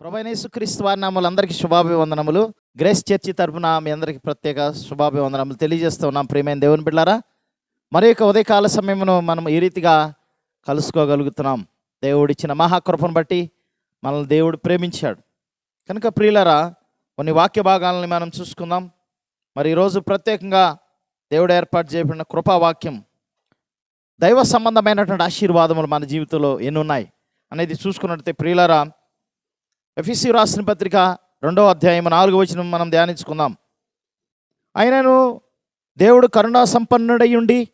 ప్రభైనేసుక్రీస్తు వారి నామలు అందరికీ శుభాభివందనములు. Grace church తరపున మీ అందరికీ ప్రత్యేక శుభాభివందనములు తెలియజేస్తూ ఉన్నాం. ప్రియమైన దేవుని బిడ్డారా మరి యొక్క ఉదయకాల సమయమును మనం ఈ రీతిగా కలుసుకోగలుగుతున్నాం. దేవుడిచ్చిన మహాకృపను బట్టి మనల్ని దేవుడు ప్రేమించాడు. కనుక ప్రియులరా కొన్ని వాక్య భాగాలని మనం చూసుకుందాం. మరి ఈరోజు ప్రత్యేకంగా దేవుడు ఏర్పాటు చేయబడిన కృపావాక్యం దైవ సంబంధమైనటువంటి ఆశీర్వాదములు మన జీవితంలో ఎన్ని ఉన్నాయి అనేది చూసుకున్నట్లయితే ప్రియులరా ఎఫ్ఈసి రాసిన పత్రిక రెండవ అధ్యాయం నాలుగు వచనం మనం ధ్యానించుకుందాం. ఆయనను దేవుడు కరుణా సంపన్నుడై ఉండి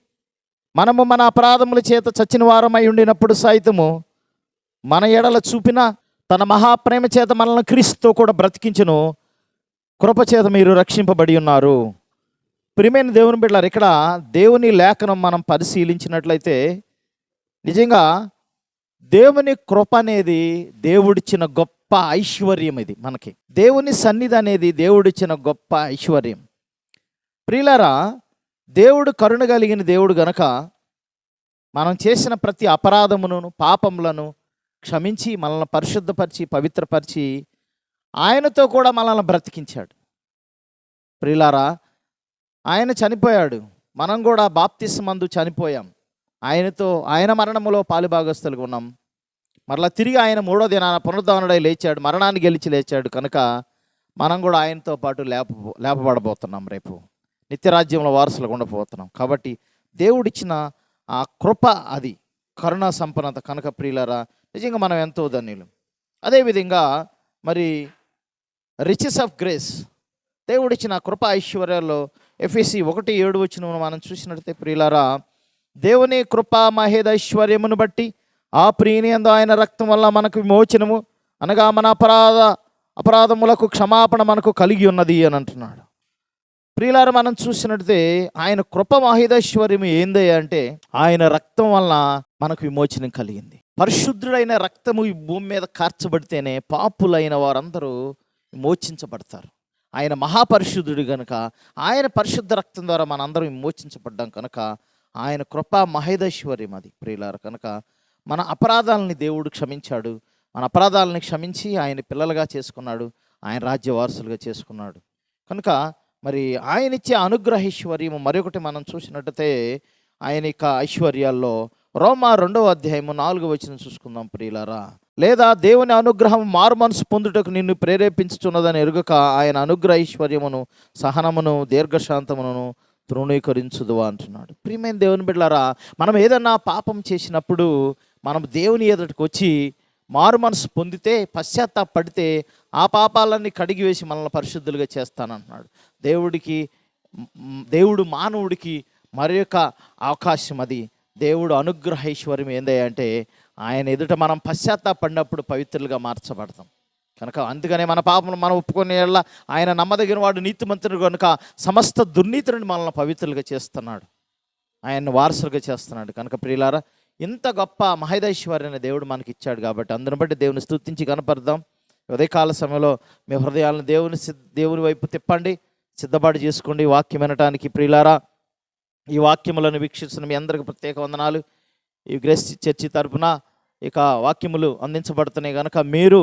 మనము మన అపరాధముల చేత చచ్చిన వారమై ఉండినప్పుడు సైతము మన ఎడల చూపిన తన మహాప్రేమ చేత మనల్ని క్రీస్తుతో కూడా బ్రతికించును. కృపచేత మీరు రక్షింపబడి ఉన్నారు. ప్రియమైన దేవుని బిడ్డలారు ఇక్కడ దేవుని లేఖనం మనం పరిశీలించినట్లయితే నిజంగా దేవుని కృప అనేది దేవుడిచ్చిన గొప్ప గొప్ప ఐశ్వర్యం ఇది మనకి. దేవుని సన్నిధి అనేది దేవుడిచ్చిన గొప్ప ఐశ్వర్యం. ప్రియులరా దేవుడు కరుణ కలిగిన దేవుడు గనక మనం చేసిన ప్రతి అపరాధమును పాపములను క్షమించి మనల్ని పరిశుద్ధపరిచి పవిత్రపరిచి ఆయనతో కూడా మనల్ని బ్రతికించాడు. ప్రియులారా ఆయన చనిపోయాడు. మనం కూడా బాప్తిస్మందు చనిపోయాం. ఆయనతో ఆయన మరణములో పాలుభాగస్తులుగా ఉన్నాం. మరలా తిరిగి ఆయన మూడో దినాన పునరుద్ధరణడై లేచాడు మరణాన్ని గెలిచి లేచాడు. కనుక మనం కూడా ఆయనతో పాటు లేప లేపబడబోతున్నాం రేపు. నిత్యరాజ్యంలో వారసులు ఉండబోతున్నాం. కాబట్టి దేవుడిచ్చిన ఆ కృప అది. కరుణా సంపన్నత కనుక ప్రియులరా నిజంగా మనం ఎంతో ధన్యులు. అదేవిధంగా మరి రిచెస్ ఆఫ్ గ్రేస్ దేవుడిచ్చిన కృప ఐశ్వర్యాల్లో ఎఫ్ఎసి ఒకటి ఏడు వచ్చిన మనం చూసినట్లయితే ప్రియులారా దేవుని కృప మహేదైశ్వర్యమును బట్టి ఆ ప్రియనియందు ఆయన రక్తం వల్ల మనకు విమోచనము అనగా మన అపరాధ అపరాధములకు క్షమాపణ మనకు కలిగి ఉన్నది అని అంటున్నాడు. ప్రియులారు మనం చూసినట్టే ఆయన కృప మహేదైశ్వర్యం ఏంది అంటే ఆయన రక్తం వల్ల మనకు విమోచనం కలిగింది. పరిశుద్ధుడైన రక్తము ఈ భూమి మీద కార్చబడితేనే పాపులైన వారందరూ విమోచించబడతారు. ఆయన మహాపరిశుద్ధుడు కనుక ఆయన పరిశుద్ధ రక్తం ద్వారా మనందరం విమోచించబడ్డాం కనుక ఆయన కృప మహేదైశ్వర్యం అది ప్రియులారు. కనుక మన అపరాధాలని దేవుడు క్షమించాడు. మన అపరాధాలని క్షమించి ఆయన పిల్లలుగా చేసుకున్నాడు. ఆయన రాజ్య వారసులుగా చేసుకున్నాడు. కనుక మరి ఆయన ఇచ్చే అనుగ్రహైశ్వర్యము మరొకటి మనం చూసినట్టయితే ఆయన యొక్క ఐశ్వర్యాల్లో రోమా రెండవ అధ్యాయము నాలుగు వచ్చిన చూసుకుందాం ప్రియులారా. లేదా దేవుని అనుగ్రహం మారు మనసు పొందుటకు నిన్ను ప్రేరేపించుచున్నదని ఎరుగక ఆయన అనుగ్రహ ఐశ్వర్యమును సహనమును దీర్ఘశాంతమును తృణీకరించుదువా అంటున్నాడు. ప్రియమైన దేవుని బిడ్డలారా మనం ఏదన్నా పాపం చేసినప్పుడు మనం దేవుని ఎదుటికి వచ్చి మారు మనసు పొందితే పశ్చాత్తాపడితే ఆ పాపాలన్నీ కడిగి వేసి మనల్ని పరిశుద్ధులుగా చేస్తానంటున్నాడు దేవుడికి దేవుడు మానవుడికి మరి యొక్క అవకాశం అది. దేవుడు అనుగ్రహ ఐశ్వర్యం అంటే ఆయన ఎదుట మనం పశ్చాత్తాపడినప్పుడు పవిత్రులుగా మార్చబడతాం. కనుక అందుకనే మన పాపను మనం ఒప్పుకునే ఆయన నమ్మదగిన వాడు నీతిమంతుడు కనుక సమస్త దుర్నీతిని మనల్ని పవిత్రులుగా చేస్తున్నాడు. ఆయన్ని వారసులుగా చేస్తున్నాడు. కనుక ప్రియులారా ఇంత గొప్ప మహేదైశ్వర్యాన్ని దేవుడు మనకి ఇచ్చాడు కాబట్టి అందుని బట్టి దేవుని స్థుతించి కనపడదాం ఉదయకాల సమయంలో మీ హృదయాలను దేవుని సిద్ధ దేవుని వైపు తిప్పండి. సిద్ధపాటు చేసుకోండి. వాక్యం వినటానికి ప్రియులారా ఈ వాక్యములను వీక్షిస్తున్న మీ అందరికి ప్రత్యేక వందనాలు. ఈ గ్రేస్ చర్చి తరపున ఇక వాక్యములు అందించబడుతున్నాయి కనుక మీరు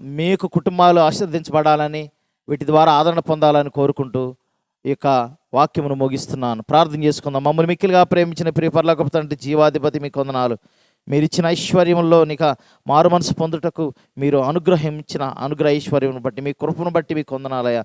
మీకు కుటుంబాలు ఆశీర్వదించబడాలని వీటి ద్వారా ఆదరణ పొందాలని కోరుకుంటూ ఈ యొక్క వాక్యమును ముగిస్తున్నాను. ప్రార్థన చేసుకుందాం. మమ్మల్ని మిక్కిలిగా ప్రేమించిన ప్రియపర్లకు తండ్రి జీవాధిపతి మీకు కొందనాలు. మీరు ఇచ్చిన ఐశ్వర్యంలో నిక మారు మనసు పొందుటకు మీరు అనుగ్రహం ఇచ్చిన అనుగ్రహ ఐశ్వర్యం బట్టి మీ కృపను బట్టి మీకు కొందనాలయ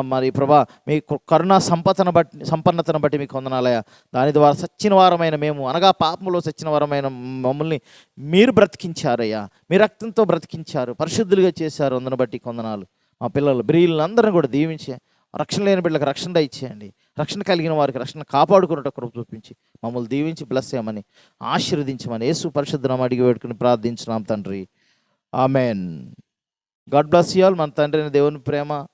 మరి ప్రభా మీ కరుణ కరుణా సంపదను బట్టి సంపన్నతను బట్టి మీకు కొందనాలయ దాని ద్వారా సచ్చిన వారమైన మేము అనగా పాపములో సచ్చిన వారమైన మమ్మల్ని మీరు బ్రతికించారయ్యా. మీ రక్తంతో బ్రతికించారు. పరిశుద్ధులుగా చేశారు. అందును బట్టి కొందనాలు. మా పిల్లలు బ్రియులందరినీ కూడా దీవించే రక్షణ లేని బిడ్డలకు రక్షణ దయచేయండి. రక్షణ కలిగిన వారికి రక్షణ కాపాడుకున్నట్టు కృప చూపించి మమ్మల్ని దీవించి బ్లెస్ చేయమని ఆశీర్వదించమని యేసు పరిశుద్ధనం అడిగి వేడుకుని ప్రార్థించినాం తండ్రి. ఆమెన్ గాడ్ బ్లెస్ యూ మన తండ్రి అయిన దేవుని ప్రేమ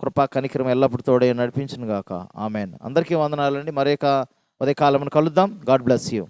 కృపా కనికరం ఎల్లప్పుడు తోడే నడిపించను గాక ఆమెన్ అందరికీ వందనాలండి. మరొక ఉదయకాలమును కలుద్దాం. God bless you